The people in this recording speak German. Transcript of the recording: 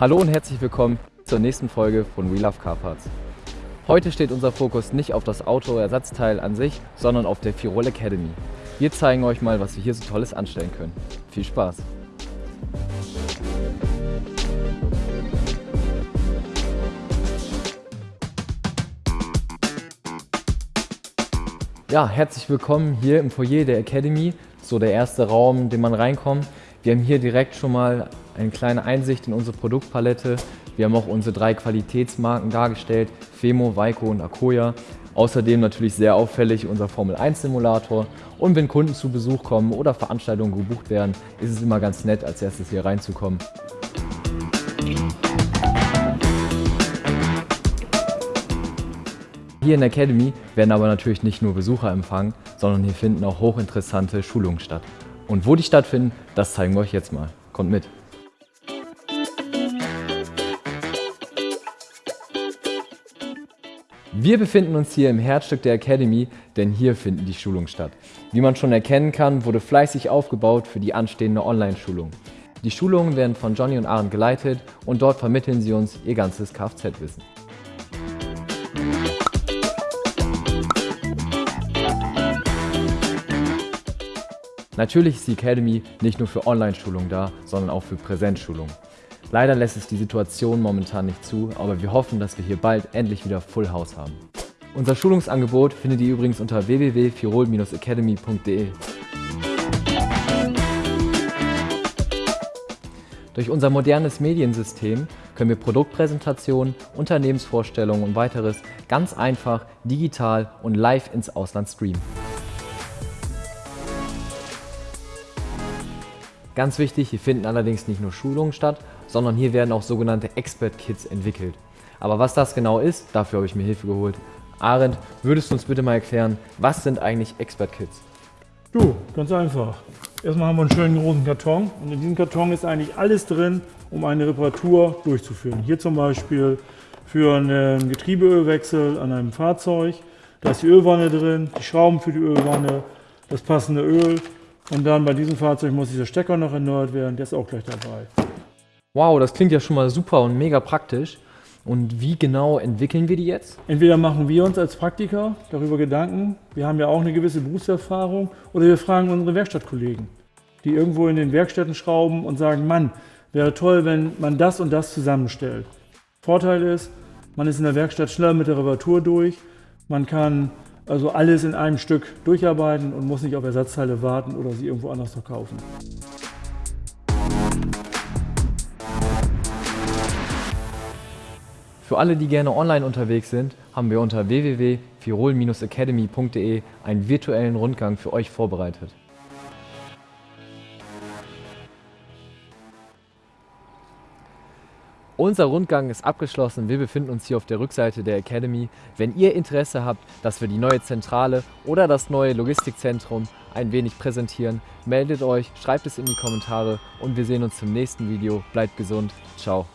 Hallo und herzlich willkommen zur nächsten Folge von We Love Car Parts. Heute steht unser Fokus nicht auf das Auto-Ersatzteil an sich, sondern auf der Firol Academy. Wir zeigen euch mal, was wir hier so Tolles anstellen können. Viel Spaß! Ja, herzlich willkommen hier im Foyer der Academy, so der erste Raum, in den man reinkommt. Wir haben hier direkt schon mal eine kleine Einsicht in unsere Produktpalette. Wir haben auch unsere drei Qualitätsmarken dargestellt, Femo, Weiko und Akoya. Außerdem natürlich sehr auffällig unser Formel 1 Simulator. Und wenn Kunden zu Besuch kommen oder Veranstaltungen gebucht werden, ist es immer ganz nett, als erstes hier reinzukommen. Hier in der Academy werden aber natürlich nicht nur Besucher empfangen, sondern hier finden auch hochinteressante Schulungen statt. Und wo die stattfinden, das zeigen wir euch jetzt mal. Kommt mit! Wir befinden uns hier im Herzstück der Academy, denn hier finden die Schulungen statt. Wie man schon erkennen kann, wurde fleißig aufgebaut für die anstehende Online-Schulung. Die Schulungen werden von Johnny und Aaron geleitet und dort vermitteln sie uns ihr ganzes Kfz-Wissen. Natürlich ist die Academy nicht nur für Online-Schulungen da, sondern auch für Präsenzschulungen. Leider lässt es die Situation momentan nicht zu, aber wir hoffen, dass wir hier bald endlich wieder Full House haben. Unser Schulungsangebot findet ihr übrigens unter www.firol-academy.de. Durch unser modernes Mediensystem können wir Produktpräsentationen, Unternehmensvorstellungen und weiteres ganz einfach, digital und live ins Ausland streamen. Ganz wichtig, hier finden allerdings nicht nur Schulungen statt, sondern hier werden auch sogenannte Expert-Kits entwickelt. Aber was das genau ist, dafür habe ich mir Hilfe geholt. Arendt, würdest du uns bitte mal erklären, was sind eigentlich Expert-Kits? Du, ganz einfach. Erstmal haben wir einen schönen großen Karton und in diesem Karton ist eigentlich alles drin, um eine Reparatur durchzuführen. Hier zum Beispiel für einen Getriebeölwechsel an einem Fahrzeug. Da ist die Ölwanne drin, die Schrauben für die Ölwanne, das passende Öl, und dann bei diesem Fahrzeug muss dieser Stecker noch erneuert werden, der ist auch gleich dabei. Wow, das klingt ja schon mal super und mega praktisch. Und wie genau entwickeln wir die jetzt? Entweder machen wir uns als Praktiker darüber Gedanken, wir haben ja auch eine gewisse Berufserfahrung, oder wir fragen unsere Werkstattkollegen, die irgendwo in den Werkstätten schrauben und sagen, Mann, wäre toll, wenn man das und das zusammenstellt. Vorteil ist, man ist in der Werkstatt schneller mit der Reparatur durch, man kann also alles in einem Stück durcharbeiten und muss nicht auf Ersatzteile warten oder sie irgendwo anders verkaufen. Für alle, die gerne online unterwegs sind, haben wir unter www.firol-academy.de einen virtuellen Rundgang für euch vorbereitet. Unser Rundgang ist abgeschlossen. Wir befinden uns hier auf der Rückseite der Academy. Wenn ihr Interesse habt, dass wir die neue Zentrale oder das neue Logistikzentrum ein wenig präsentieren, meldet euch, schreibt es in die Kommentare und wir sehen uns zum nächsten Video. Bleibt gesund. Ciao.